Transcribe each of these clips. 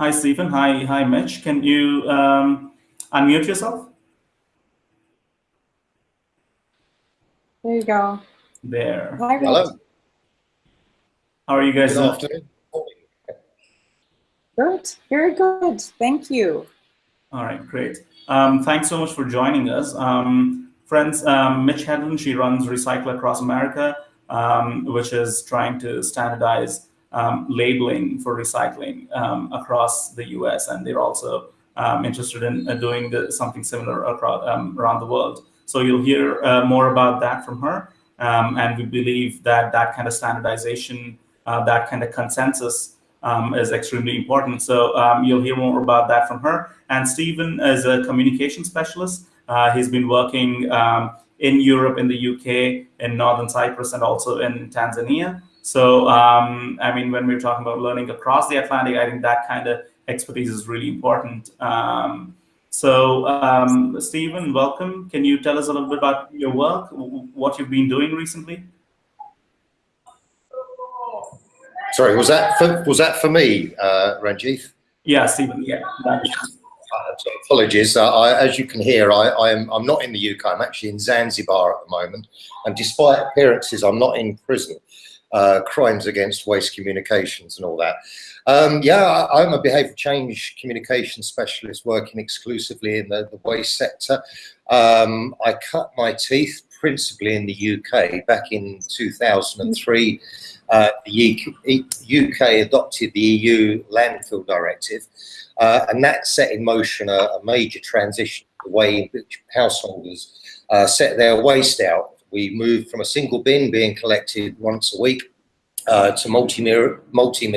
Hi, Stephen. Hi, hi, Mitch. Can you um, unmute yourself? There you go. There. Hi, Hello. How are you guys Good doing? afternoon. Good. Very good. Thank you. All right, great. Um, thanks so much for joining us. Um, friends, um, Mitch Hedlund, she runs Recycle Across America, um, which is trying to standardize um, labeling for recycling um, across the US. And they're also um, interested in uh, doing the, something similar across, um, around the world. So you'll hear uh, more about that from her. Um, and we believe that that kind of standardization, uh, that kind of consensus um, is extremely important. So um, you'll hear more about that from her. And Stephen is a communication specialist. Uh, he's been working um, in Europe, in the UK, in Northern Cyprus, and also in Tanzania. So, um, I mean, when we're talking about learning across the Atlantic, I think that kind of expertise is really important. Um, so, um, Stephen, welcome. Can you tell us a little bit about your work, what you've been doing recently? Sorry, was that for, was that for me, uh, Ranjith? Yeah, Stephen. Yeah. So apologies. Uh, I, as you can hear, I, I'm I'm not in the UK. I'm actually in Zanzibar at the moment, and despite appearances, I'm not in prison. Uh, crimes against waste communications and all that. Um, yeah, I, I'm a behaviour change communication specialist working exclusively in the, the waste sector. Um, I cut my teeth principally in the UK back in 2003 uh, the UK adopted the EU landfill directive, uh, and that set in motion a, a, major transition, the way in which householders uh, set their waste out. We moved from a single bin being collected once a week uh, to multi-material multi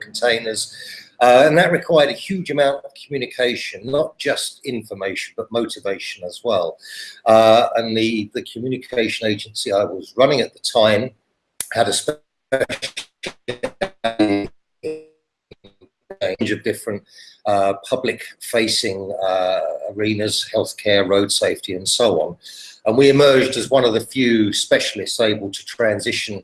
containers, uh, and that required a huge amount of communication, not just information, but motivation as well. Uh, and the, the communication agency I was running at the time had a range of different uh, public-facing uh, arenas, healthcare, road safety, and so on. And we emerged as one of the few specialists able to transition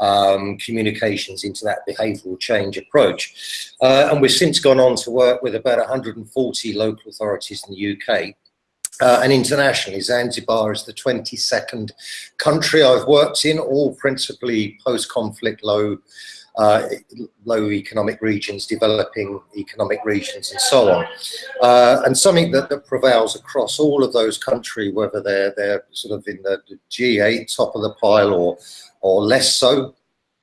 um, communications into that behavioural change approach. Uh, and we've since gone on to work with about 140 local authorities in the UK uh, and internationally, Zanzibar is the 22nd country I've worked in, all principally post-conflict low, uh, low economic regions, developing economic regions, and so on. Uh, and something that, that, prevails across all of those countries, whether they're they're sort of in the, the G8 top of the pile or or less so,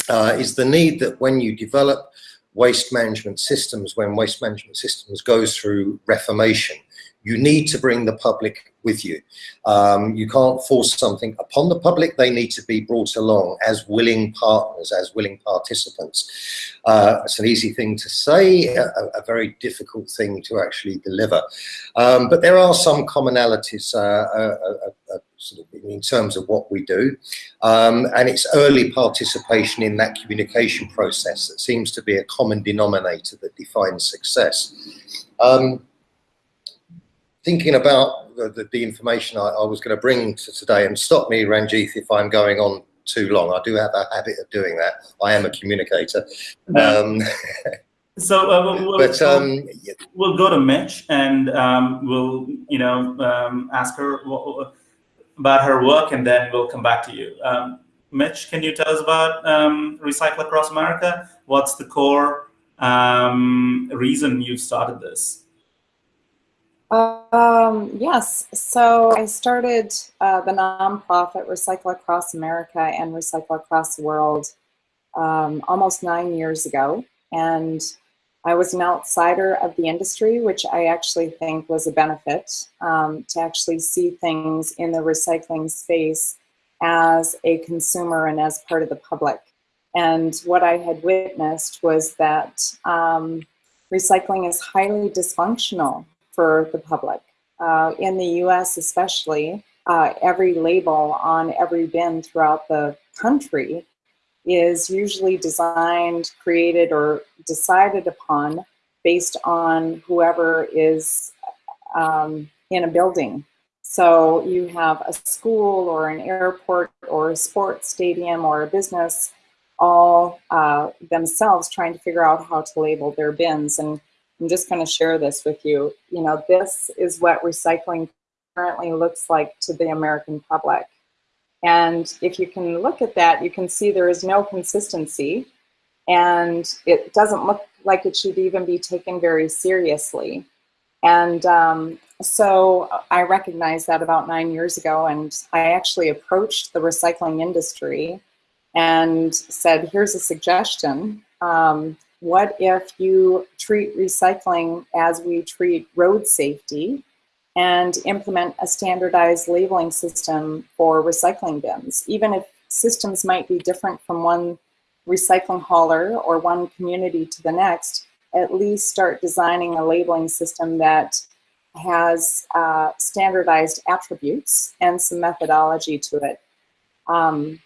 uh, is the need that when you develop waste management systems, when waste management systems goes through reformation, you need to bring the public with you. Um, you can't force something upon the public. They need to be brought along as willing partners, as willing participants. Uh, it's an easy thing to say, a, a very difficult thing to actually deliver. Um, but there are some commonalities uh, uh, uh, uh sort of in terms of what we do. Um, and it's early participation in that communication process that seems to be a common denominator that defines success. Um, thinking about the, the information I, I was going to bring to today, and stop me, Ranjith, if I'm going on too long. I do have a habit of doing that. I am a communicator. Um, so uh, we'll, but, um, we'll go to Mitch and um, we'll, you know, um, ask her about her work, and then we'll come back to you. Um, Mitch, can you tell us about um, Recycle Across America? What's the core reason you started this? Um, yes, so I started uh, the nonprofit Recycle Across America and Recycle Across the World um, almost nine years ago. And I was an outsider of the industry, which I actually think was a benefit um, to actually see things in the recycling space as a consumer and as part of the public. And what I had witnessed was that um, recycling is highly dysfunctional for the public. Uh, in the US especially, uh, every label on every bin throughout the country is usually designed, created, or decided upon based on whoever is um, in a building. So you have a school or an airport or a sports stadium or a business all uh, themselves trying to figure out how to label their bins. And I'm just going to share this with you. You know, this is what recycling currently looks like to the American public. And if you can look at that, you can see there is no consistency and it doesn't look like it should even be taken very seriously. And um, so I recognized that about nine years ago, and I actually approached the recycling industry and said, here's a suggestion. Um, what if you treat recycling as we treat road safety and implement a standardized labeling system for recycling bins, even if systems might be different from one recycling hauler or one community to the next, at least start designing a labeling system that has uh, standardized attributes and some methodology to it. Um,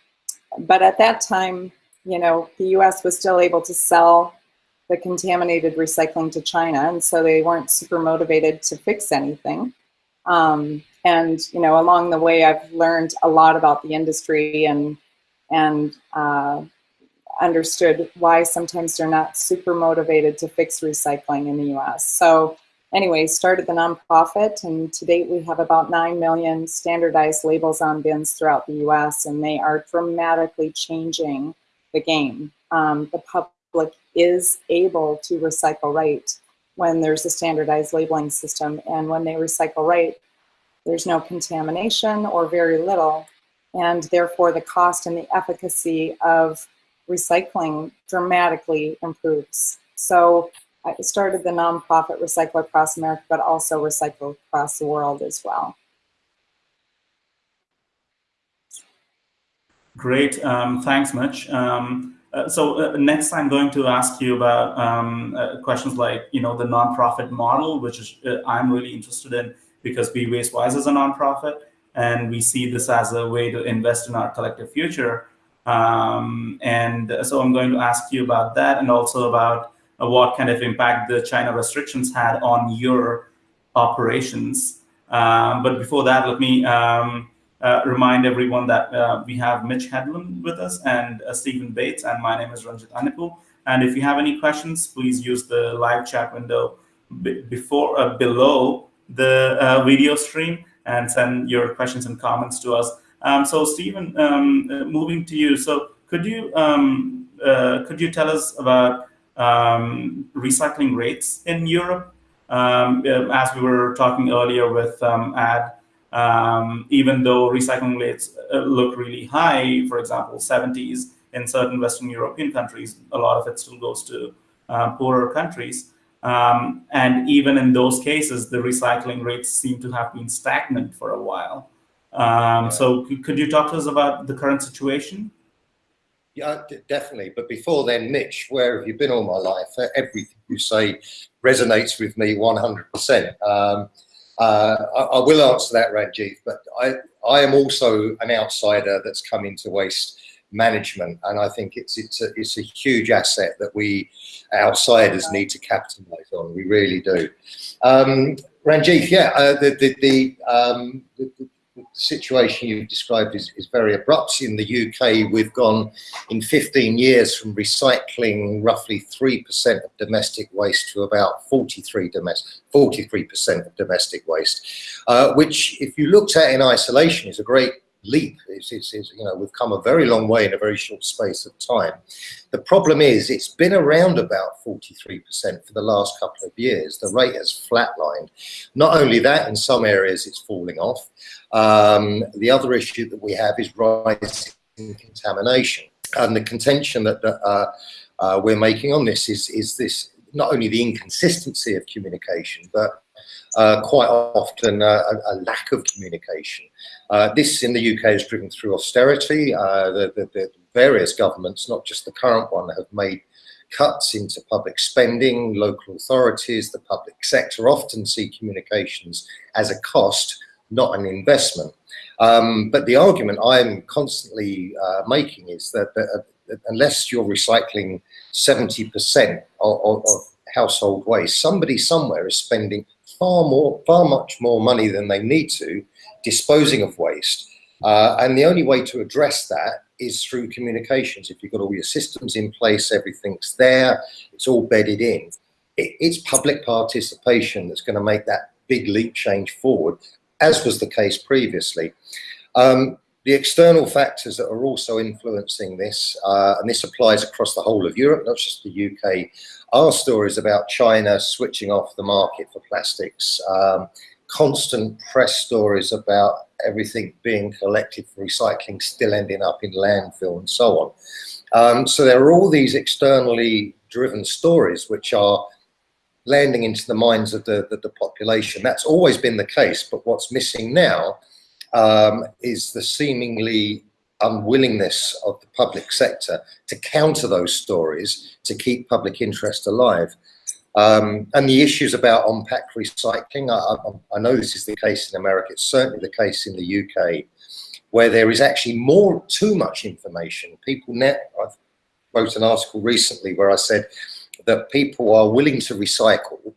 but at that time, you know, the US was still able to sell the contaminated recycling to China, and so they weren't super motivated to fix anything. Um, and, you know, along the way, I've learned a lot about the industry and, and uh, understood why sometimes they're not super motivated to fix recycling in the US. So anyway, started the nonprofit and to date we have about 9 million standardized labels on bins throughout the US and they are dramatically changing the game. Um, the public is able to recycle right when there's a standardized labeling system and when they recycle right, there's no contamination or very little and therefore the cost and the efficacy of recycling dramatically improves. So I started the nonprofit Recycle Across America, but also Recycle Across the World as well. Great, um, thanks much. Um, uh, so uh, next I'm going to ask you about um, uh, questions like, you know, the nonprofit model, which is, uh, I'm really interested in because We Waste Wise is a nonprofit and we see this as a way to invest in our collective future. Um, and so I'm going to ask you about that and also about uh, what kind of impact the China restrictions had on your operations. Um, but before that, let me um, uh, remind everyone that uh, we have Mitch Hedlund with us and uh, Stephen Bates, and my name is Ranjith Annepu. And if you have any questions, please use the live chat window before uh, below the uh, video stream and send your questions and comments to us. Um, so Stephen, um, moving to you. So could you um, uh, could you tell us about um, recycling rates in Europe? Um, uh, as we were talking earlier with um, Ad, even though recycling rates uh, look really high, for example, 70s in certain Western European countries, a lot of it still goes to uh, poorer countries. Um, and even in those cases, the recycling rates seem to have been stagnant for a while. Um, so could you talk to us about the current situation? Yeah, definitely. But before then, Mitch, where have you been all my life? Everything you say resonates with me 100%. Um, uh, I, I, will answer that, Ranjith, but I, I am also an outsider that's come into waste management, and I think it's it's a, it's a huge asset that we outsiders need to capitalize on. We really do. Um, Ranjith, yeah, uh, the the, the, um, the, the situation you've described is, is very abrupt. In the UK, we've gone in 15 years from recycling roughly 3% of domestic waste to about 43 domestic 43% of domestic waste, uh, which if you looked at in isolation is a great leap. It's, it's, it's, you know, we've come a very long way in a very short space of time. The problem is it's been around about 43% for the last couple of years. The rate has flatlined. Not only that, in some areas it's falling off. Um, the other issue that we have is rising contamination. And the contention that, that uh, uh, we're making on this is, is this not only the inconsistency of communication, but uh, quite often uh, a, a, lack of communication. Uh, this in the UK is driven through austerity. Uh, the, the, the, various governments, not just the current one, have made cuts into public spending. Local authorities, the public sector often see communications as a cost, not an investment. Um, but the argument I'm constantly uh, making is that, that, that, unless you're recycling 70% of, of, of household waste, somebody somewhere is spending far more, far much more money than they need to disposing of waste. Uh, and the only way to address that is through communications. If you've got all your systems in place, everything's there, it's all bedded in. it, it's public participation that's going to make that big leap change forward, as was the case previously. Um, the external factors that are also influencing this, uh, and this applies across the whole of Europe, not just the UK, are stories about China switching off the market for plastics, um, constant press stories about everything being collected for recycling still ending up in landfill and so on. Um, so there are all these externally driven stories which are landing into the minds of the, the, the population. That's always been the case, but what's missing now um, is the seemingly unwillingness of the public sector to counter those stories to keep public interest alive. Um, and the issues about on-pack recycling, I, I, I, know this is the case in America, it's certainly the case in the UK, where there is actually more, too much information. People now, I wrote an article recently where I said that people are willing to recycle,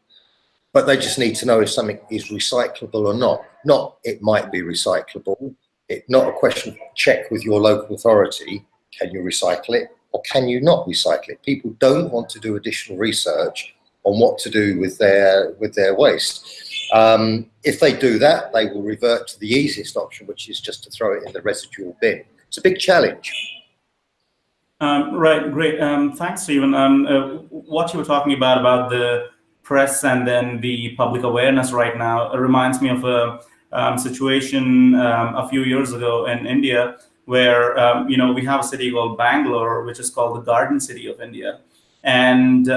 but they just need to know if something is recyclable or not. Not it might be recyclable. It not a question check with your local authority. Can you recycle it or can you not recycle it? People don't want to do additional research on what to do with their with their waste. Um, if they do that, they will revert to the easiest option, which is just to throw it in the residual bin. It's a big challenge. Um, right, great. Um, thanks, Stephen. Um, uh, what you were talking about about the press and then the public awareness right now reminds me of a um, situation um, a few years ago in India where, you know, we have a city called Bangalore, which is called the Garden City of India. And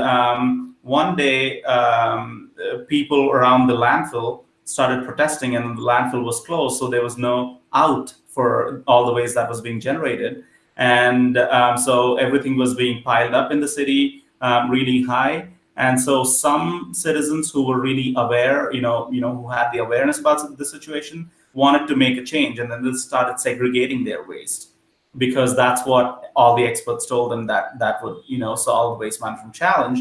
one day, um, people around the landfill started protesting and the landfill was closed. So there was no out for all the waste that was being generated. And um, so everything was being piled up in the city really high. And so some citizens who were really aware, you know, you know, who had the awareness about the situation, wanted to make a change, and then they started segregating their waste because that's what all the experts told them that that would, you know, solve the waste management challenge.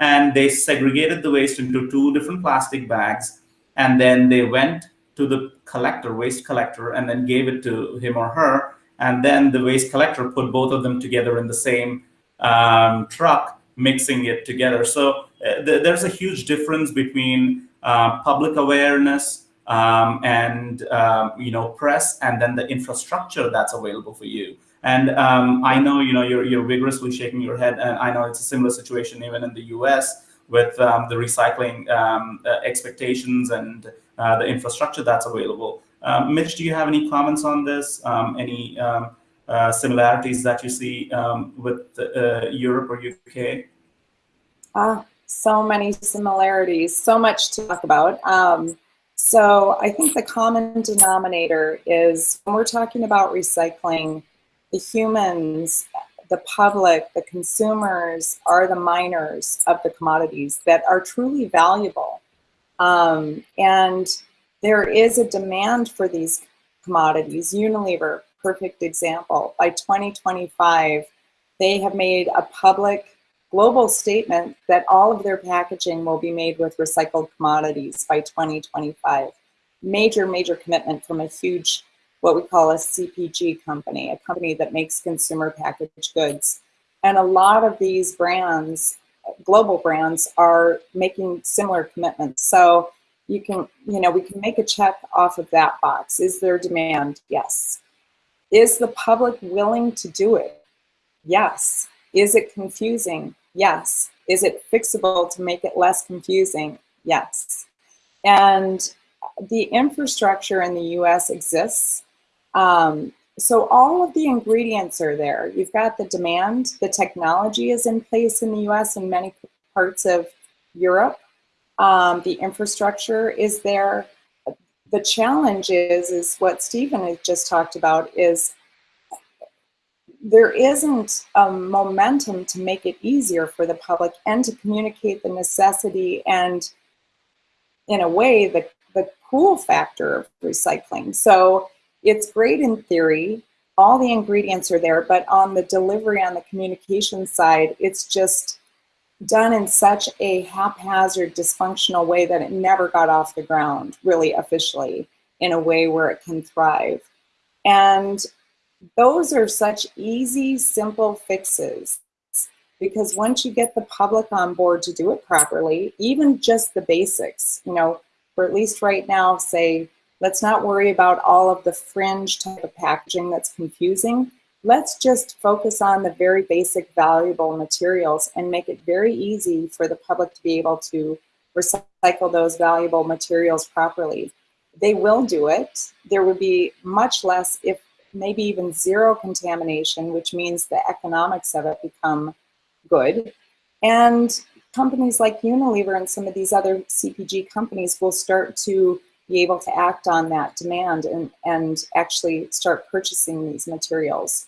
And they segregated the waste into two different plastic bags, and then they went to the collector, waste collector, and then gave it to him or her. And then the waste collector put both of them together in the same um, truck mixing it together. So uh, th there's a huge difference between uh, public awareness um, and um, you know press, and then the infrastructure that's available for you. And um, I know you know you're you're vigorously shaking your head, and I know it's a similar situation even in the U.S. with um, the recycling um, uh, expectations and uh, the infrastructure that's available. Um, Mitch, do you have any comments on this? any uh, similarities that you see um, with uh, Europe or UK? Ah, so many similarities, so much to talk about. Um, so I think the common denominator is when we're talking about recycling, the humans, the public, the consumers are the miners of the commodities that are truly valuable. Um, and there is a demand for these commodities. Unilever, perfect example. By 2025, they have made a public global statement that all of their packaging will be made with recycled commodities by 2025. Major, major commitment from a huge, what we call a CPG company, a company that makes consumer packaged goods. And a lot of these brands, global brands, are making similar commitments. So you can, you know, we can make a check off of that box. Is there demand? Yes. Is the public willing to do it? Yes. Is it confusing? Yes. Is it fixable to make it less confusing? Yes. And the infrastructure in the US exists. Um, so all of the ingredients are there. You've got the demand, the technology is in place in the US and many parts of Europe. Um, the infrastructure is there the challenge is, is what Stephen has just talked about, is there isn't a momentum to make it easier for the public and to communicate the necessity and, in a way, the, the cool factor of recycling. So it's great in theory, all the ingredients are there, but on the delivery, on the communication side, it's just done in such a haphazard, dysfunctional way that it never got off the ground, really officially, in a way where it can thrive. And those are such easy, simple fixes because once you get the public on board to do it properly, even just the basics, you know, for at least right now, say, let's not worry about all of the fringe type of packaging that's confusing. Let's just focus on the very basic valuable materials and make it very easy for the public to be able to recycle those valuable materials properly. They will do it. There would be much less, if maybe even zero contamination, which means the economics of it become good. And companies like Unilever and some of these other CPG companies will start to be able to act on that demand and, and actually start purchasing these materials.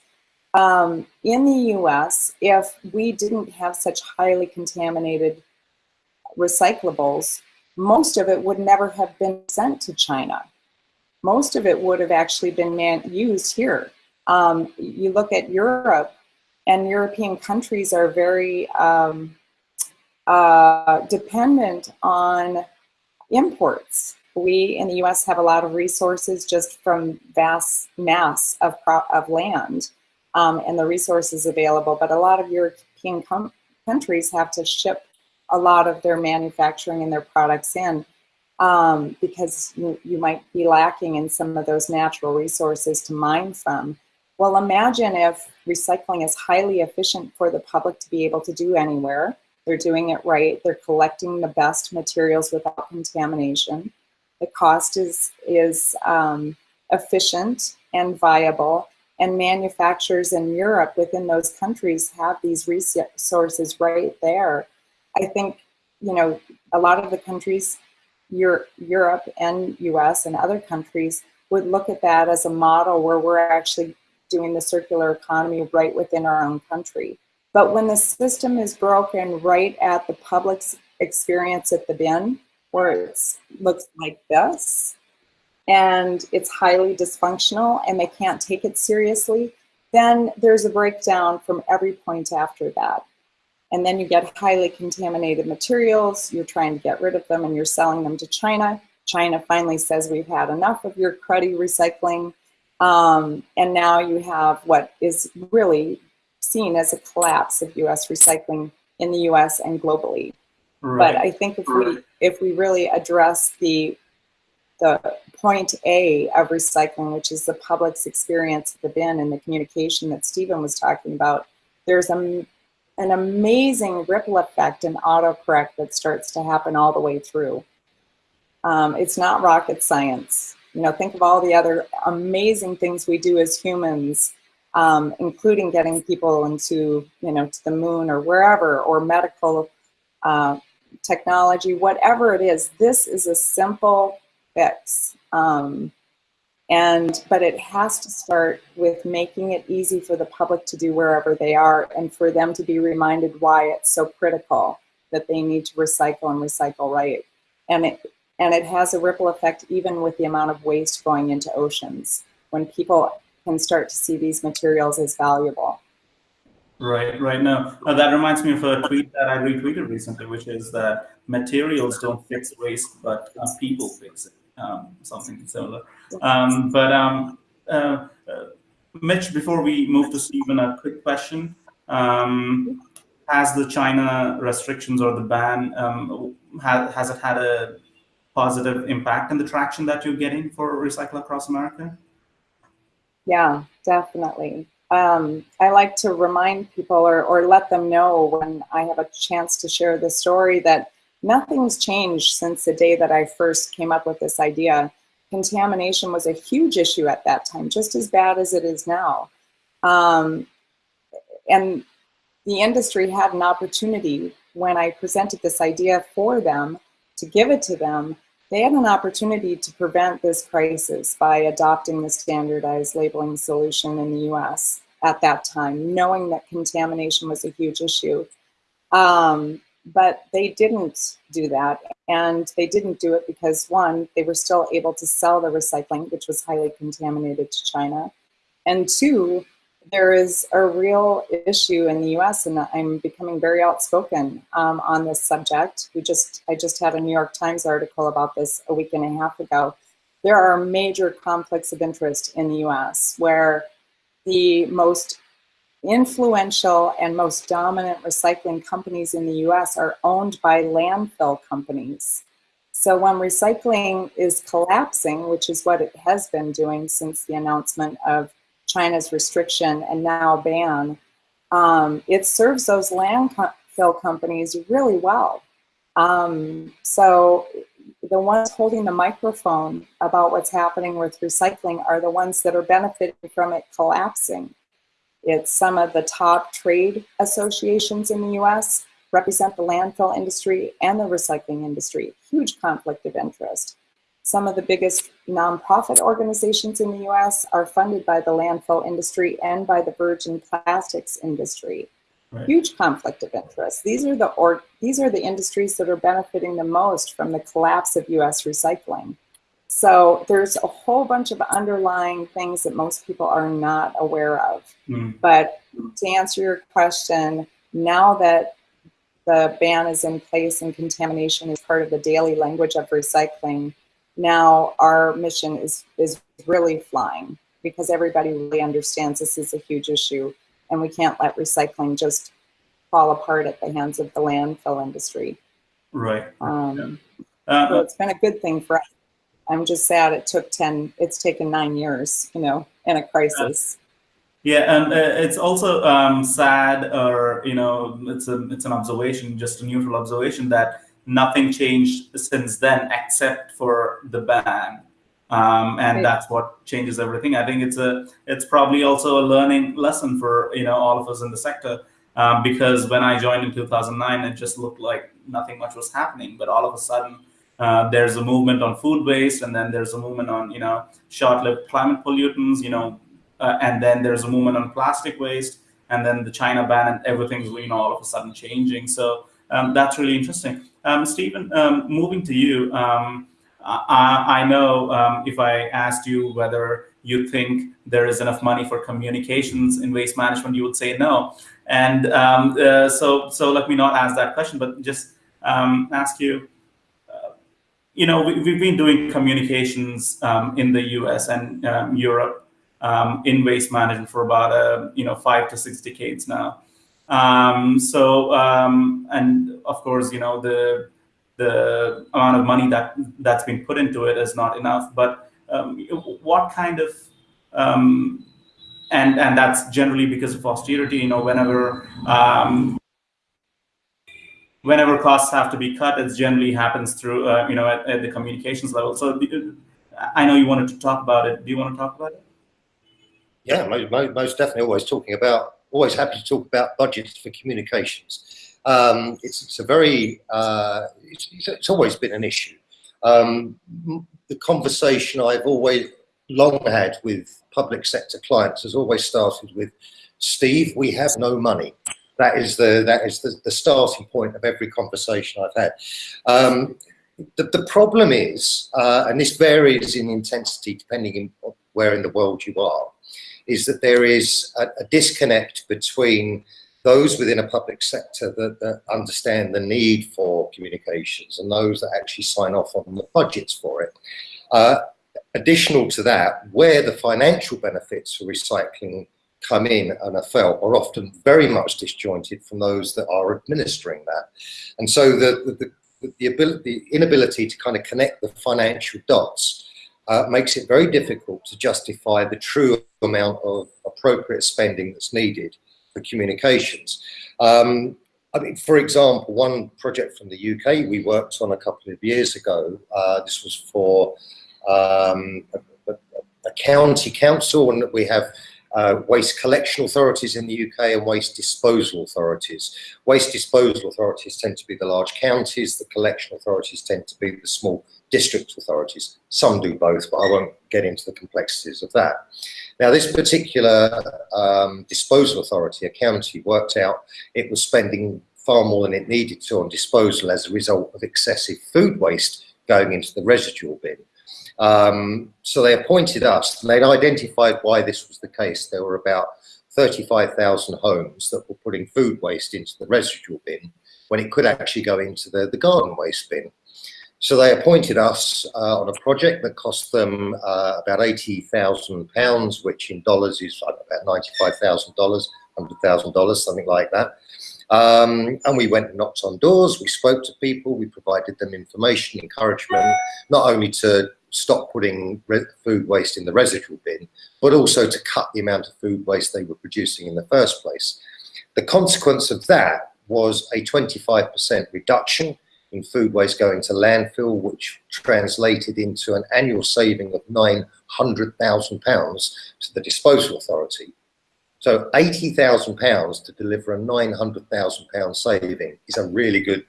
Um, in the US, if we didn't have such highly contaminated recyclables, most of it would never have been sent to China. Most of it would have actually been used here. Um, you look at Europe, and European countries are very um, uh, dependent on imports. We in the U.S. have a lot of resources just from vast mass of, of land um, and the resources available, but a lot of European countries have to ship a lot of their manufacturing and their products in um, because you, you might be lacking in some of those natural resources to mine from. Well, imagine if recycling is highly efficient for the public to be able to do anywhere. They're doing it right. They're collecting the best materials without contamination. The cost is, is um, efficient and viable. And manufacturers in Europe within those countries have these resources right there. I think, you know, a lot of the countries, Europe and US and other countries would look at that as a model where we're actually doing the circular economy right within our own country. But when the system is broken right at the public's experience at the bin, where it looks like this, and it's highly dysfunctional and they can't take it seriously, then there's a breakdown from every point after that. And then you get highly contaminated materials, you're trying to get rid of them and you're selling them to China. China finally says we've had enough of your cruddy recycling. Um, and now you have what is really seen as a collapse of US recycling in the US and globally. Right. But I think if we if we really address the the point A of recycling, which is the public's experience at the bin and the communication that Stephen was talking about, there's a, an amazing ripple effect and autocorrect that starts to happen all the way through. Um, it's not rocket science. You know, think of all the other amazing things we do as humans, um, including getting people into, you know, to the moon or wherever, or medical uh, technology, whatever it is. This is a simple fix. Um, and, but it has to start with making it easy for the public to do wherever they are and for them to be reminded why it's so critical that they need to recycle and recycle right. And it, and it has a ripple effect even with the amount of waste going into oceans when people can start to see these materials as valuable. Right, right. Now, uh, that reminds me of a tweet that I retweeted recently, which is that materials don't fix waste, but uh, people fix it, um, something similar. Um, but um, uh, uh Mitch, before we move to Stephen, a quick question. Um, has the China restrictions or the ban, um, has, has it had a positive impact in the traction that you're getting for Recycle Across America? Yeah, definitely. Um, I like to remind people or, or let them know when I have a chance to share the story that nothing's changed since the day that I first came up with this idea. Contamination was a huge issue at that time, just as bad as it is now. Um, and the industry had an opportunity when I presented this idea for them to give it to them, they had an opportunity to prevent this crisis by adopting the standardized labeling solution in the US at that time, knowing that contamination was a huge issue. Um, but they didn't do that. And they didn't do it because one, they were still able to sell the recycling, which was highly contaminated to China. And two, there is a real issue in the U.S. and I'm becoming very outspoken um, on this subject. We just, I just had a New York Times article about this a week and a half ago. There are major conflicts of interest in the U.S. where the most influential and most dominant recycling companies in the US are owned by landfill companies. So when recycling is collapsing, which is what it has been doing since the announcement of China's restriction and now ban, um, it serves those landfill companies really well. Um, so the ones holding the microphone about what's happening with recycling are the ones that are benefiting from it collapsing. It's some of the top trade associations in the US represent the landfill industry and the recycling industry. Huge conflict of interest. Some of the biggest nonprofit organizations in the US are funded by the landfill industry and by the virgin plastics industry. Right. Huge conflict of interest. These are the or these are the industries that are benefiting the most from the collapse of US recycling. So there's a whole bunch of underlying things that most people are not aware of. Mm. But to answer your question, now that the ban is in place and contamination is part of the daily language of recycling, now our mission is, is really flying because everybody really understands this is a huge issue and we can't let recycling just fall apart at the hands of the landfill industry. Right. Um, uh, so it's been a good thing for us. I'm just sad it took 10, it's taken nine years, you know, in a crisis. Yeah, and uh, it's also um, sad, or you know, it's a it's an observation, just a neutral observation that nothing changed since then except for the ban, um, and right. that's what changes everything. I think it's a it's probably also a learning lesson for you know all of us in the sector um, because when I joined in 2009, it just looked like nothing much was happening, but all of a sudden. Uh, there's a movement on food waste, and then there's a movement on you know short-lived climate pollutants. You know uh, and then there's a movement on plastic waste, and then the China ban, and everything's you know all of a sudden changing. So um, that's really interesting. Um, Stephen, um, moving to you, um, I, I, know um, if I asked you whether you think there is enough money for communications in waste management, you would say no. And um, uh, so, so let me not ask that question, but just ask you, uh, you know, we, have been doing communications um, in the US and um, Europe um, in waste management for about a, you know five to six decades now. Um, so um, and of course you know the the amount of money that that's been put into it is not enough. But um, what kind of um, and and that's generally because of austerity. You know whenever um, whenever costs have to be cut, it generally happens through, uh, you know, at, at, the communications level. So I know you wanted to talk about it. Do you want to talk about it? Yeah, most definitely. Always talking about, always happy to talk about budgets for communications. Um, it's, it's, a very, uh, it's, it's, always been an issue. Um, the conversation I've always long had with public sector clients has always started with, Steve, we have no money. That is the that is the, the starting point of every conversation I've had. Um, the, the problem is, uh, and this varies in intensity depending on where in the world you are, is that there is a, a disconnect between those within a public sector that, that, understand the need for communications and those that actually sign off on the budgets for it. Uh, additional to that, where the financial benefits for recycling come in and are felt are often very much disjointed from those that are administering that. And so the, the, the, the, ability, inability to kind of connect the financial dots uh, makes it very difficult to justify the true amount of appropriate spending that's needed for communications. Um, I mean, for example, one project from the UK we worked on a couple of years ago, uh, this was for um, a, a, a, county council and we have uh, waste collection authorities in the UK and waste disposal authorities. Waste disposal authorities tend to be the large counties, the collection authorities tend to be the small district authorities. Some do both, but I won't get into the complexities of that. Now, this particular um, disposal authority, a county, worked out it was spending far more than it needed to on disposal as a result of excessive food waste going into the residual bin. Um, so they appointed us and they'd identified why this was the case. There were about 35,000 homes that were putting food waste into the residual bin when it could actually go into the, the garden waste bin. So they appointed us uh, on a project that cost them uh, about £80,000, which in dollars is about $95,000, $100,000, something like that. Um, and we went and knocked on doors, we spoke to people, we provided them information, encouragement, not only to stop putting food waste in the residual bin, but also to cut the amount of food waste they were producing in the first place. The consequence of that was a 25% reduction in food waste going to landfill, which translated into an annual saving of £900,000 to the disposal authority. So £80,000 to deliver a £900,000 saving is a really good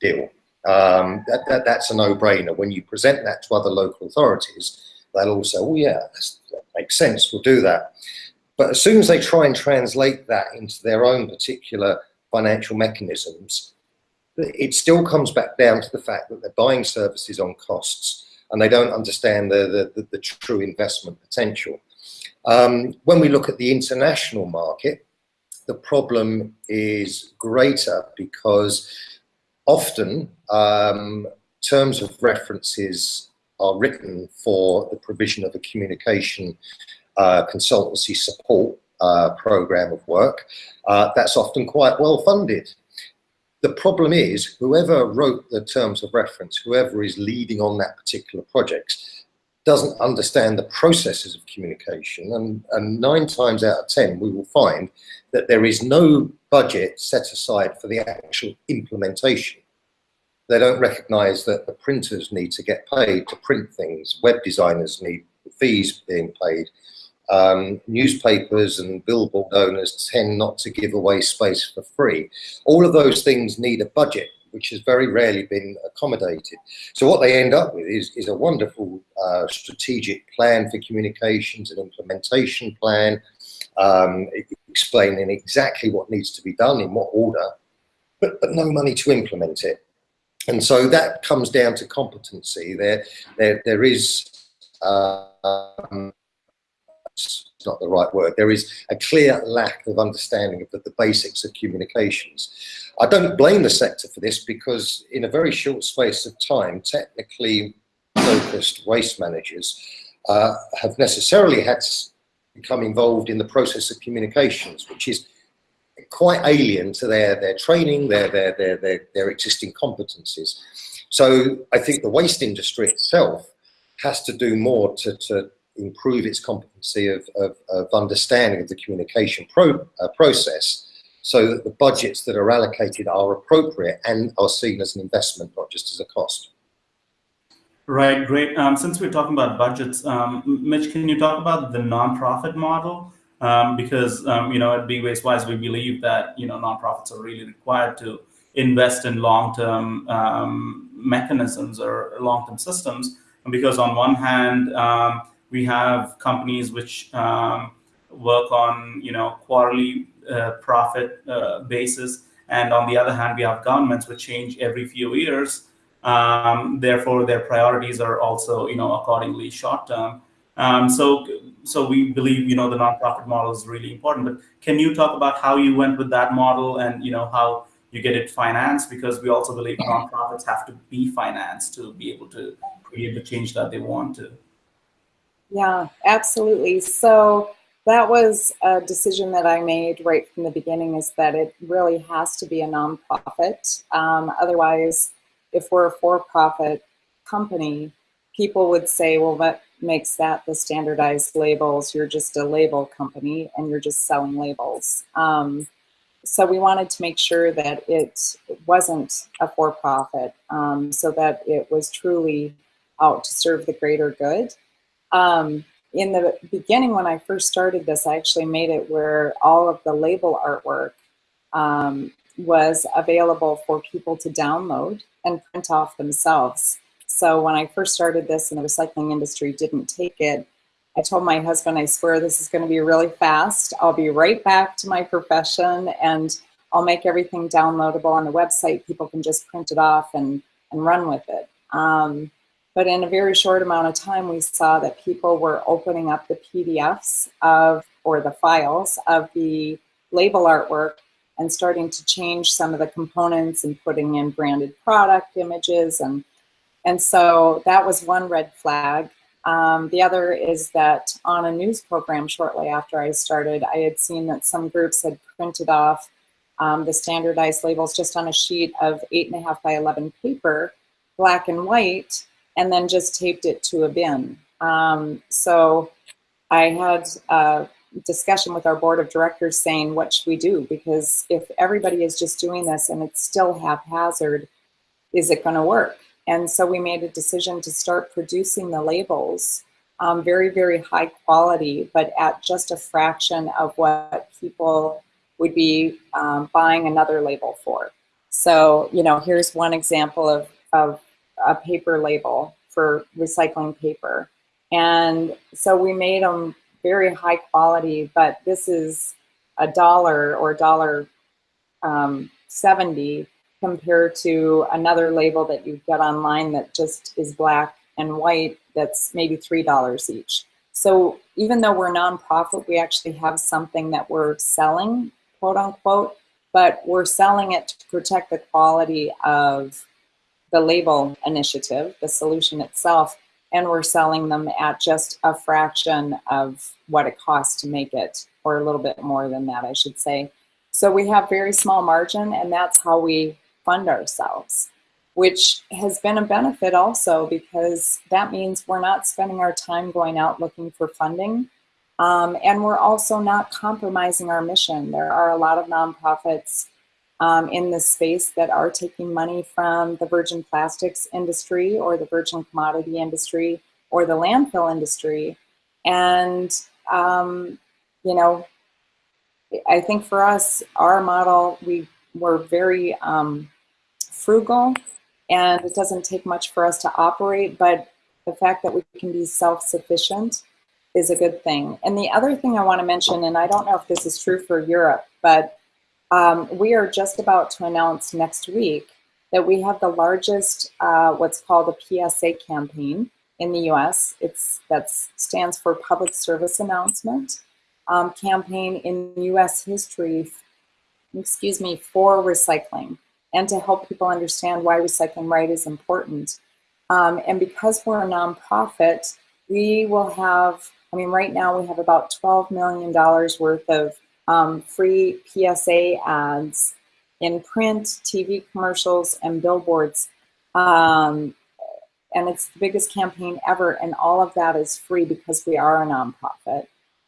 deal. Um, that, that, that's a no-brainer. When you present that to other local authorities, they'll all say, oh yeah, that makes sense, we'll do that. But as soon as they try and translate that into their own particular financial mechanisms, it still comes back down to the fact that they're buying services on costs and they don't understand the, the, the, the true investment potential. Um, when we look at the international market, the problem is greater because often um, terms of references are written for the provision of a communication uh, consultancy support uh, program of work. Uh, that's often quite well funded. The problem is whoever wrote the terms of reference, whoever is leading on that particular project, doesn't understand the processes of communication and, and nine times out of 10 we will find that there is no budget set aside for the actual implementation. They don't recognize that the printers need to get paid to print things, web designers need fees being paid, um, newspapers and billboard owners tend not to give away space for free. All of those things need a budget which has very rarely been accommodated. So what they end up with is, is a wonderful uh, strategic plan for communications, an implementation plan, um, explaining exactly what needs to be done, in what order, but, but no money to implement it. And so that comes down to competency. There, there, there is, um, it's not the right word, there is a clear lack of understanding of the, the basics of communications. I don't blame the sector for this because in a very short space of time, technically focused waste managers uh, have necessarily had to become involved in the process of communications, which is quite alien to their, their training, their, their, their, their, their existing competencies. So I think the waste industry itself has to do more to, to improve its competency of, of, of understanding of the communication pro, uh, process so that the budgets that are allocated are appropriate and are seen as an investment, not just as a cost. Right, great. Um, since we're talking about budgets, um, Mitch, can you talk about the nonprofit model? Um, because um, you know, at Big Waste Wise, we believe that you know nonprofits are really required to invest in long-term um, mechanisms or long-term systems. Because on one hand, um, we have companies which work on you know quarterly uh, profit uh, basis. And on the other hand, we have governments which change every few years. Um, therefore, their priorities are also, you know, accordingly short term. Um, so, so we believe, you know, the nonprofit model is really important. But can you talk about how you went with that model and, you know, how you get it financed? Because we also believe nonprofits have to be financed to be able to create the change that they want to. Yeah, absolutely. So that was a decision that I made right from the beginning is that it really has to be a nonprofit. Um, otherwise, if we're a for-profit company, people would say, well, that makes that the standardized labels. You're just a label company and you're just selling labels. Um, so we wanted to make sure that it wasn't a for-profit um, so that it was truly out to serve the greater good. Um, in the beginning when I first started this, I actually made it where all of the label artwork um, was available for people to download and print off themselves. So when I first started this and the recycling industry didn't take it, I told my husband, I swear this is gonna be really fast. I'll be right back to my profession and I'll make everything downloadable on the website. People can just print it off and, and run with it. Um, but in a very short amount of time, we saw that people were opening up the PDFs of, or the files of the label artwork and starting to change some of the components and putting in branded product images. And, and so that was one red flag. Um, the other is that on a news program shortly after I started, I had seen that some groups had printed off um, the standardized labels just on a sheet of eight and a half by 11 paper, black and white, and then just taped it to a bin. Um, so I had a discussion with our board of directors saying, what should we do? Because if everybody is just doing this and it's still haphazard, is it gonna work? And so we made a decision to start producing the labels um, very, very high quality, but at just a fraction of what people would be um, buying another label for. So, you know, here's one example of, of a paper label for recycling paper. And so we made them very high quality, but this is a dollar or dollar um, 70 compared to another label that you get online that just is black and white that's maybe $3 each. So even though we're nonprofit, we actually have something that we're selling, quote unquote, but we're selling it to protect the quality of the label initiative, the solution itself, and we're selling them at just a fraction of what it costs to make it, or a little bit more than that, I should say. So we have very small margin, and that's how we fund ourselves, which has been a benefit also because that means we're not spending our time going out looking for funding. Um, and we're also not compromising our mission. There are a lot of nonprofits um, in this space that are taking money from the virgin plastics industry or the virgin commodity industry or the landfill industry. And, um, you know, I think for us, our model, we were very um, frugal and it doesn't take much for us to operate, but the fact that we can be self-sufficient is a good thing. And the other thing I want to mention, and I don't know if this is true for Europe, but um, we are just about to announce next week that we have the largest, uh, what's called a PSA campaign in the US. It's That stands for Public Service Announcement um, campaign in US history, excuse me, for recycling and to help people understand why recycling right is important. Um, and because we're a nonprofit, we will have, I mean, right now we have about $12 million worth of um, free PSA ads in print, TV commercials, and billboards. Um, and it's the biggest campaign ever, and all of that is free because we are a nonprofit.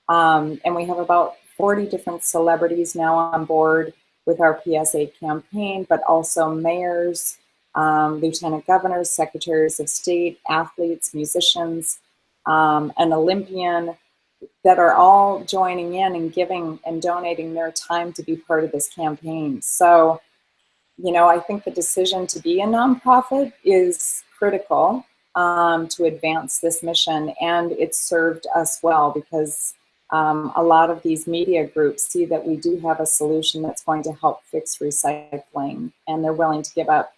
Um, and we have about 40 different celebrities now on board with our PSA campaign, but also mayors, um, lieutenant governors, secretaries of state, athletes, musicians, um, an Olympian that are all joining in and giving and donating their time to be part of this campaign. So, you know, I think the decision to be a nonprofit is critical um, to advance this mission and it's served us well because um, a lot of these media groups see that we do have a solution that's going to help fix recycling and they're willing to give up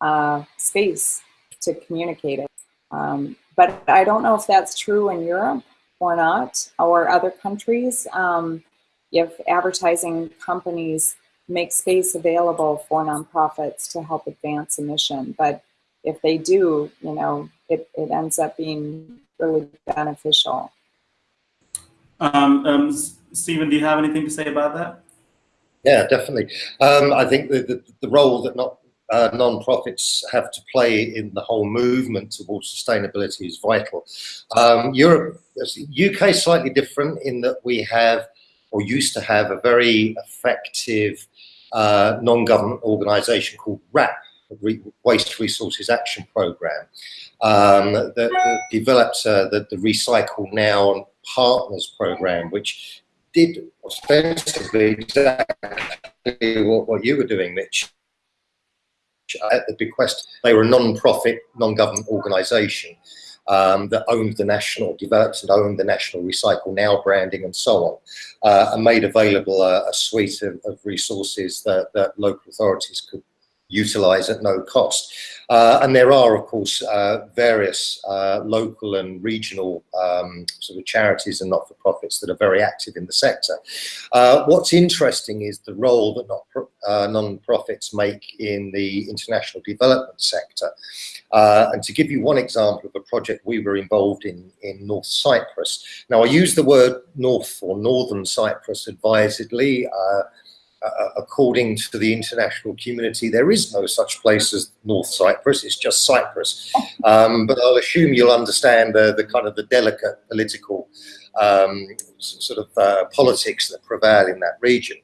uh, space to communicate it. Um, but I don't know if that's true in Europe or not, or other countries. Um, if advertising companies make space available for nonprofits to help advance a mission. But if they do, you know, it, it ends up being really beneficial. Um, um, Stephen, do you have anything to say about that? Yeah, definitely. Um, I think the, the, the, role that not uh, non-profits have to play in the whole movement towards sustainability is vital. Um, Europe, UK is slightly different in that we have, or used to have, a very effective uh, non-government organisation called WRAP, Waste Resources Action Programme, um, that, that, developed uh, the, the Recycle Now Partners Program, which did ostensibly exactly what, what you were doing, Mitch. At the bequest, they were a non-profit, non-government organisation um, that owned the national, developed and owned the national Recycle Now branding and so on, uh, and made available a, a suite of, of resources that, that, local authorities could utilize at no cost. Uh, and there are, of course, uh, various uh, local and regional um, sort of charities and not-for-profits that are very active in the sector. Uh, what's interesting is the role that uh, non-profits make in the international development sector. Uh, and to give you one example of a project we were involved in in North Cyprus. Now, I use the word North or Northern Cyprus advisedly uh, according to the international community, there is no such place as North Cyprus. It's just Cyprus. Um, but I'll assume you'll understand the, the kind of the delicate political um, sort of uh, politics that prevail in that region.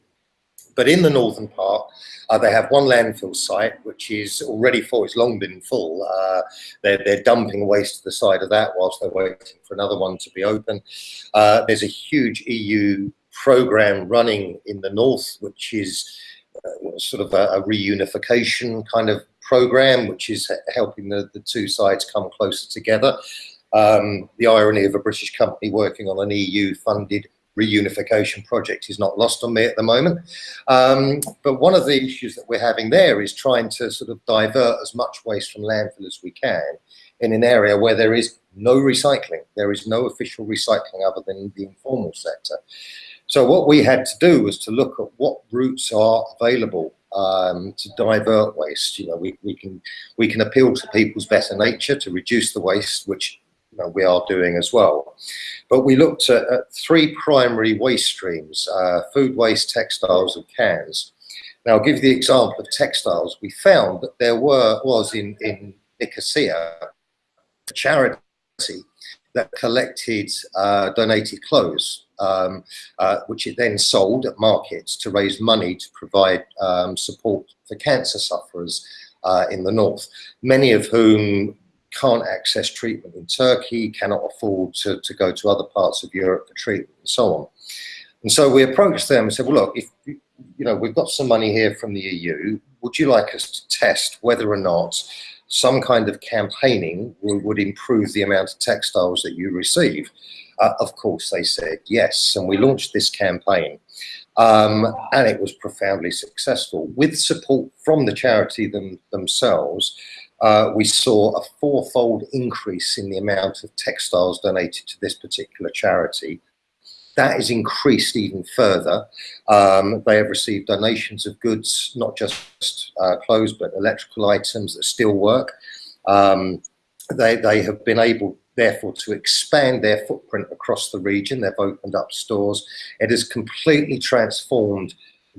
But in the northern part, uh, they have one landfill site, which is already full. It's long been full. Uh, they're, they're, dumping waste to the side of that whilst they're waiting for another one to be open. Uh, there's a huge EU program running in the north, which is uh, sort of a, a, reunification kind of program, which is helping the, the two sides come closer together. Um, the irony of a British company working on an EU-funded reunification project is not lost on me at the moment. Um, but one of the issues that we're having there is trying to sort of divert as much waste from landfill as we can in an area where there is no recycling. There is no official recycling other than the informal sector. So what we had to do was to look at what routes are available um, to divert waste. You know, we, we can we can appeal to people's better nature to reduce the waste, which you know, we are doing as well. But we looked at, at three primary waste streams, uh, food waste, textiles and cans. Now, I'll give you the example of textiles. We found that there were was in, in Nicosia a charity that collected uh, donated clothes, um, uh, which it then sold at markets to raise money to provide um, support for cancer sufferers uh, in the north, many of whom can't access treatment in Turkey, cannot afford to, to go to other parts of Europe for treatment and so on. And so we approached them and said, well, look, if you know, we've got some money here from the EU, would you like us to test whether or not some kind of campaigning would, would improve the amount of textiles that you receive? Uh, of course, they said yes. And we launched this campaign. Um, and it was profoundly successful. With support from the charity them, themselves, uh, we saw a fourfold increase in the amount of textiles donated to this particular charity that is increased even further. Um, they have received donations of goods, not just uh, clothes, but electrical items that still work. Um, they, they have been able, therefore, to expand their footprint across the region. They've opened up stores. It has completely transformed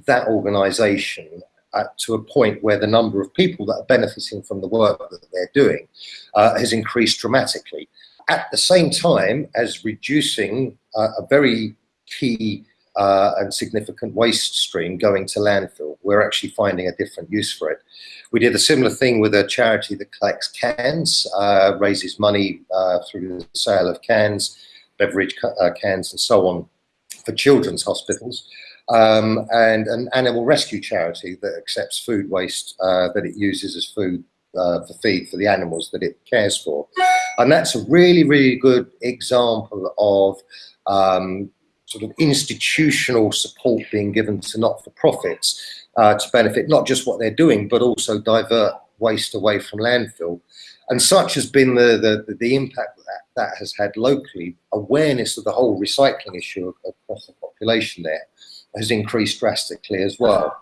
that organization uh, to a point where the number of people that are benefiting from the work that they're doing uh, has increased dramatically at the same time as reducing uh, a very key uh, and significant waste stream going to landfill. We're actually finding a different use for it. We did a similar thing with a charity that collects cans, uh, raises money uh, through the sale of cans, beverage uh, cans and so on for children's hospitals. Um, and an animal rescue charity that accepts food waste uh, that it uses as food uh, for feed for the animals that it cares for. And that's a really, really good example of um, sort of institutional support being given to not-for-profits uh, to benefit not just what they're doing, but also divert waste away from landfill. And such has been the, the, the impact that that has had locally. Awareness of the whole recycling issue across the population there has increased drastically as well.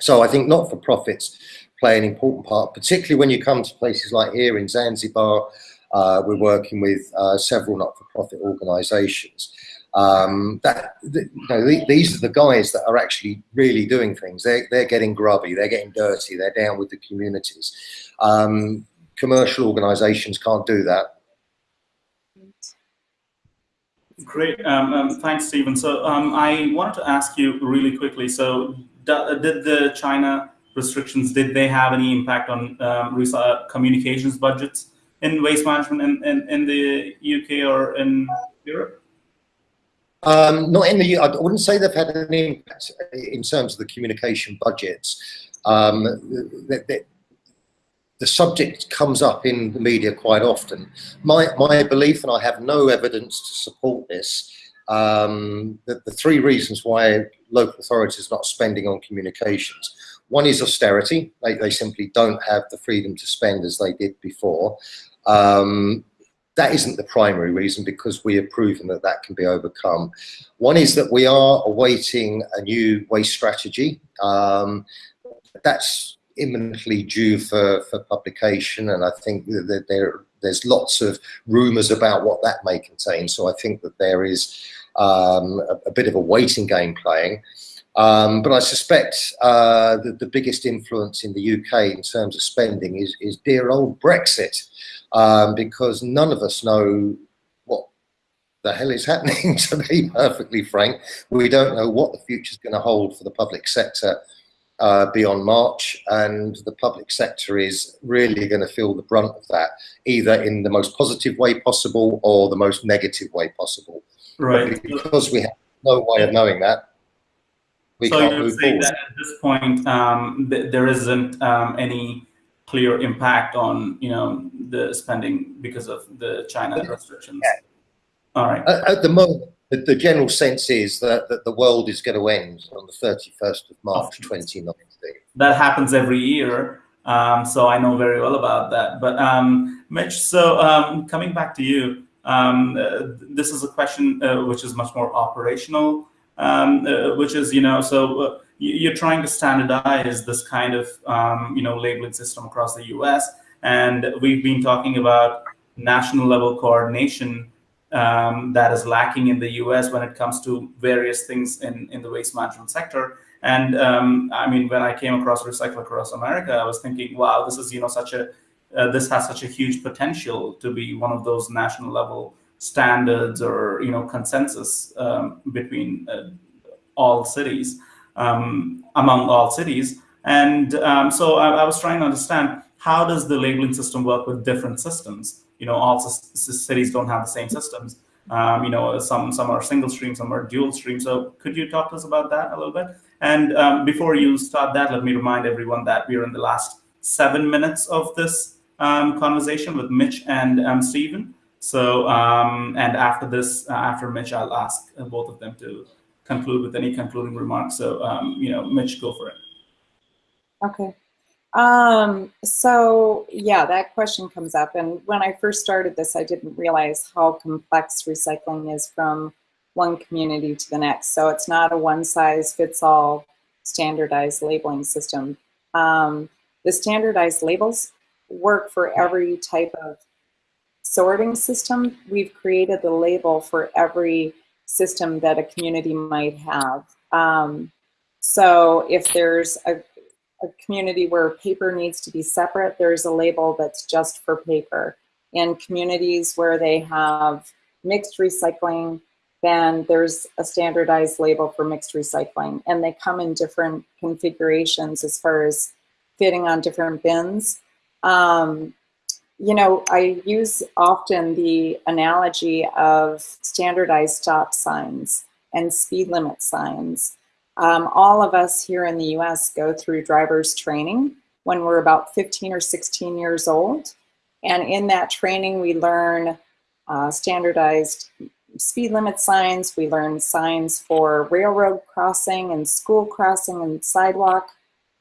So I think not-for-profits play an important part, particularly when you come to places like here in Zanzibar. Uh, we're working with uh, several not-for-profit organisations. Um, that you know, these are the guys that are actually really doing things. They're, they're getting grubby, they're getting dirty, they're down with the communities. Um, commercial organisations can't do that. Great, um, um, thanks, Stephen. So um, I wanted to ask you really quickly. So did the China restrictions, did they have any impact on um, communications budgets in waste management in, in, in the UK or in Europe? Um, not in the, I wouldn't say they've had an impact in terms of the communication budgets. Um, the, the, the, subject comes up in the media quite often. My, my belief, and I have no evidence to support this, um, the, the three reasons why local authorities are not spending on communications. One is austerity. They, they simply don't have the freedom to spend as they did before. Um, that isn't the primary reason because we have proven that that can be overcome. One is that we are awaiting a new waste strategy. Um, that's imminently due for, for publication and I think that there, there's lots of rumours about what that may contain. So I think that there is um, a, a, bit of a waiting game playing. Um, but I suspect uh, that the biggest influence in the UK in terms of spending is, is dear old Brexit um, because none of us know what the hell is happening, to be perfectly frank. We don't know what the future is going to hold for the public sector uh, beyond March, and the public sector is really going to feel the brunt of that, either in the most positive way possible or the most negative way possible. Right. But because we have no way of knowing that, we so you're move saying forward. that at this point, um, th there isn't um, any clear impact on you know the spending because of the China restrictions. Yeah. All right. At, at the moment, the, the, general sense is that, that the world is going to end on the 31st of March 2019. That happens every year. Um, so I know very well about that. But um, Mitch, so um, coming back to you, um, uh, this is a question uh, which is much more operational, um, uh, which is, you know, so uh, you're trying to standardize this kind of um, you know labeling system across the U.S. And we've been talking about national level coordination um, that is lacking in the U.S. when it comes to various things in in the waste management sector. And um, I mean, when I came across Recycle Across America, I was thinking, wow, this is you know such a uh, this has such a huge potential to be one of those national level standards or you know consensus um, between uh, all cities um, among all cities. And um, so I, I, was trying to understand how does the labeling system work with different systems? You know, all cities don't have the same systems. Um, you know, some some are single stream, some are dual stream. So could you talk to us about that a little bit? And um, before you start that, let me remind everyone that we are in the last seven minutes of this um, conversation with Mitch and um, Stephen. So, um, and after this, uh, after Mitch, I'll ask uh, both of them to conclude with any concluding remarks. So, um, you know, Mitch, go for it. Okay. Um, so yeah, that question comes up. And when I first started this, I didn't realize how complex recycling is from one community to the next. So it's not a one size fits all standardized labeling system. Um, the standardized labels work for every type of sorting system. We've created the label for every system that a community might have. Um, so if there's a, a, community where paper needs to be separate, there's a label that's just for paper. In communities where they have mixed recycling, then there's a standardized label for mixed recycling. And they come in different configurations as far as fitting on different bins. Um, you know, I use often the analogy of standardized stop signs and speed limit signs. Um, all of us here in the US go through driver's training when we're about 15 or 16 years old. And in that training, we learn uh, standardized speed limit signs. We learn signs for railroad crossing and school crossing and sidewalk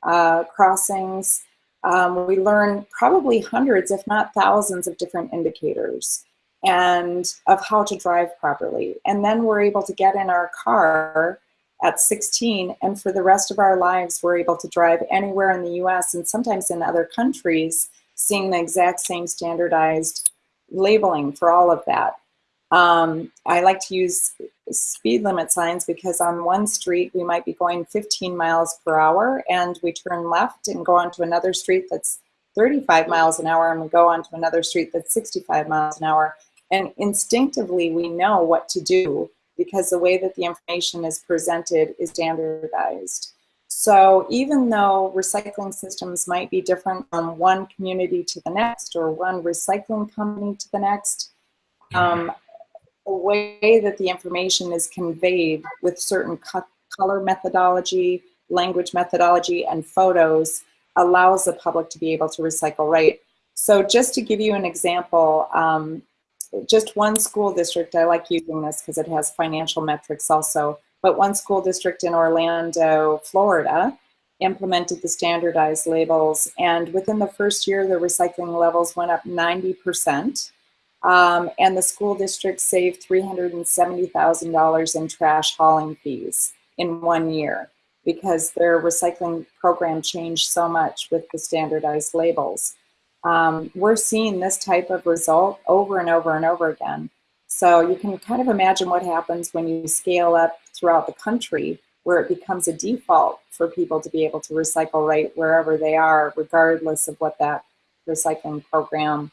uh, crossings um, we learn probably hundreds, if not thousands of different indicators and of how to drive properly. And then we're able to get in our car at 16 and for the rest of our lives we're able to drive anywhere in the US and sometimes in other countries seeing the exact same standardized labeling for all of that. Um, I like to use speed limit signs because on one street we might be going 15 miles per hour and we turn left and go onto another street that's 35 miles an hour and we go onto another street that's 65 miles an hour. And instinctively we know what to do because the way that the information is presented is standardized. So even though recycling systems might be different from one community to the next or one recycling company to the next, um, the way that the information is conveyed with certain color methodology, language methodology, and photos allows the public to be able to recycle right. So just to give you an example, um, just one school district, I like using this because it has financial metrics also, but one school district in Orlando, Florida, implemented the standardized labels. And within the first year, the recycling levels went up 90%. Um, and the school district saved $370,000 in trash hauling fees in one year because their recycling program changed so much with the standardized labels. Um, we're seeing this type of result over and over and over again. So you can kind of imagine what happens when you scale up throughout the country where it becomes a default for people to be able to recycle right wherever they are, regardless of what that recycling program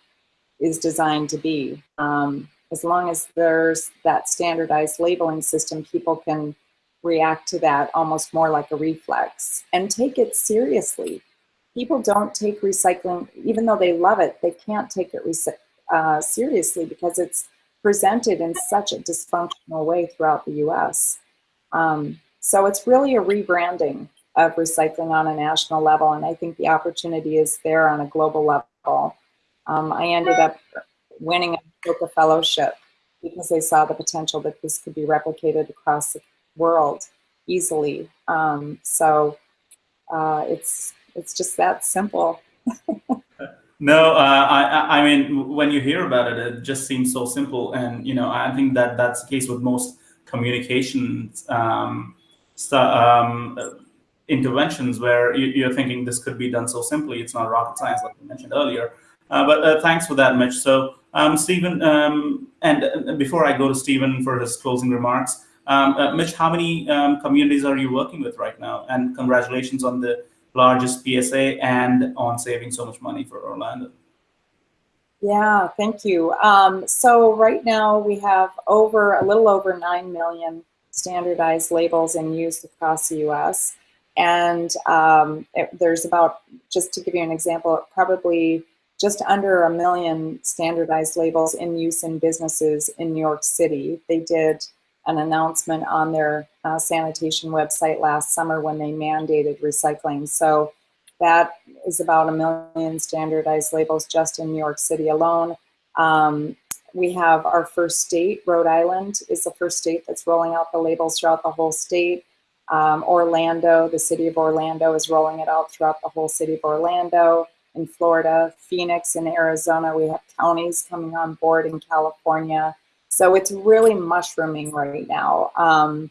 is designed to be. Um, as long as there's that standardized labeling system, people can react to that almost more like a reflex and take it seriously. People don't take recycling, even though they love it, they can't take it uh, seriously because it's presented in such a dysfunctional way throughout the US. Um, so it's really a rebranding of recycling on a national level, and I think the opportunity is there on a global level. Um, I ended up winning a Ashoka Fellowship because they saw the potential that this could be replicated across the world easily. Um, so uh, it's it's just that simple. no, uh, I I mean when you hear about it, it just seems so simple, and you know I think that that's the case with most communications. Um, um, interventions where you, are thinking this could be done so simply. It's not rocket science, like you mentioned earlier. Uh, but uh, thanks for that, Mitch. So, um, Stephen, um, and before I go to Stephen for his closing remarks, um, uh, Mitch, how many um, communities are you working with right now? And congratulations on the largest PSA and on saving so much money for Orlando. Yeah, thank you. Um, so right now we have over a little over 9 million standardized labels in use across the US. And um, it, there's about, just to give you an example, probably just under a million standardized labels in use in businesses in New York City. They did an announcement on their uh, sanitation website last summer when they mandated recycling. So that is about a million standardized labels just in New York City alone. Um, we have our first state, Rhode Island is the first state that's rolling out the labels throughout the whole state. Um, Orlando, the city of Orlando is rolling it out throughout the whole city of Orlando. In Florida, Phoenix in Arizona, we have counties coming on board in California. So it's really mushrooming right now. Um,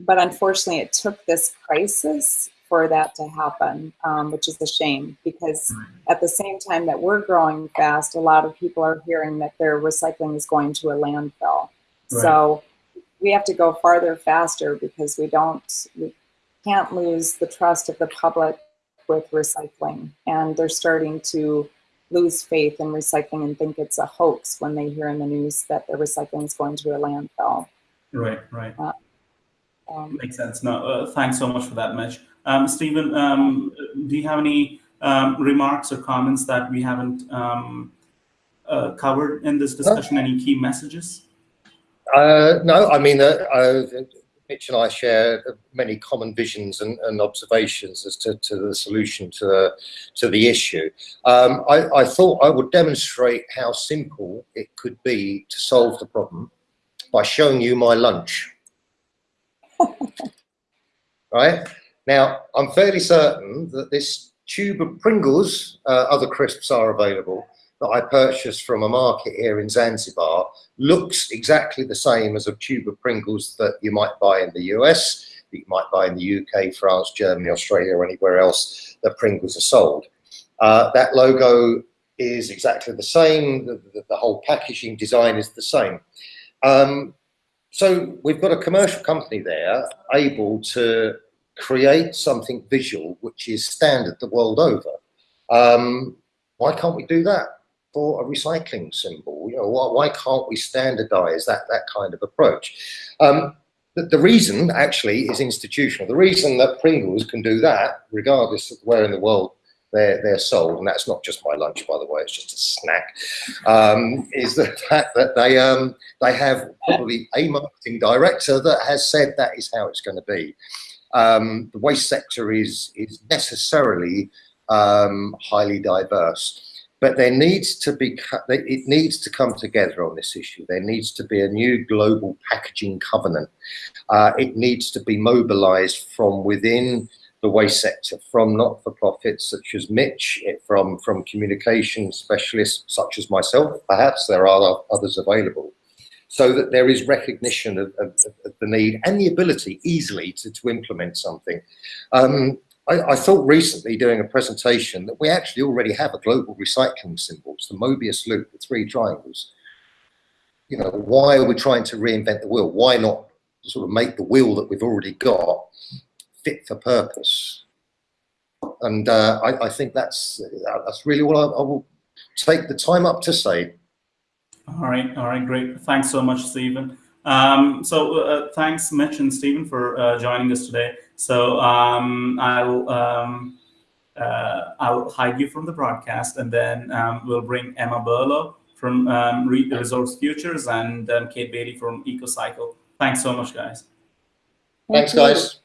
but unfortunately, it took this crisis for that to happen, um, which is a shame because at the same time that we're growing fast, a lot of people are hearing that their recycling is going to a landfill. Right. So we have to go farther faster because we don't, we can't lose the trust of the public with recycling. And they're starting to lose faith in recycling and think it's a hoax when they hear in the news that the recycling is going to a landfill. Right, right. Uh, um, Makes sense. No, uh, thanks so much for that, Mitch. Um, Stephen, um, do you have any um, remarks or comments that we haven't um, uh, covered in this discussion? Any key messages? Uh, no, I mean, uh, uh, Mitch and I share many common visions and, and observations as to, to, the solution to the, to the issue. Um, I, I thought I would demonstrate how simple it could be to solve the problem by showing you my lunch. right? Now, I'm fairly certain that this tube of Pringles, uh, other crisps are available, that I purchased from a market here in Zanzibar looks exactly the same as a tube of Pringles that you might buy in the US, that you might buy in the UK, France, Germany, Australia, or anywhere else that Pringles are sold. Uh, that logo is exactly the same, the, the, the whole packaging design is the same. Um, so we've got a commercial company there able to create something visual which is standard the world over. Um, why can't we do that for a recycling symbol? You know, why, why can't we standardize that, that kind of approach? Um, the, the, reason actually is institutional. The reason that Pringles can do that, regardless of where in the world they're, they're sold, and that's not just my lunch, by the way, it's just a snack, um, is the fact that they, um, they have probably a marketing director that has said that is how it's going to be um, the waste sector is, is necessarily um, highly diverse. But there needs to be, it needs to come together on this issue. There needs to be a new global packaging covenant. Uh, it needs to be mobilized from within the waste sector from not-for-profits such as Mitch, from, from communication specialists such as myself, perhaps there are others available, so that there is recognition of, of, of the need and the ability easily to, to implement something. Um, I, I, thought recently doing a presentation that we actually already have a global recycling symbol, it's the Mobius loop, the three triangles. You know, why are we trying to reinvent the wheel? Why not sort of make the wheel that we've already got fit for purpose. And uh, I, I, think that's that's really what I, I, will take the time up to say. All right, all right, great. Thanks so much, Stephen. Um, so uh, thanks, Mitch and Stephen, for uh, joining us today. So um, I'll um, uh, I'll hide you from the broadcast, and then um, we'll bring Emma Burlow from um, Resource Futures and um, Kate Bailey from EcoCycle. Thanks so much, guys. Thanks, guys.